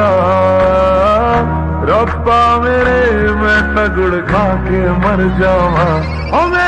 जा रब्बा मेरे मैं तगड़ खा के मर जावा। ओ मैं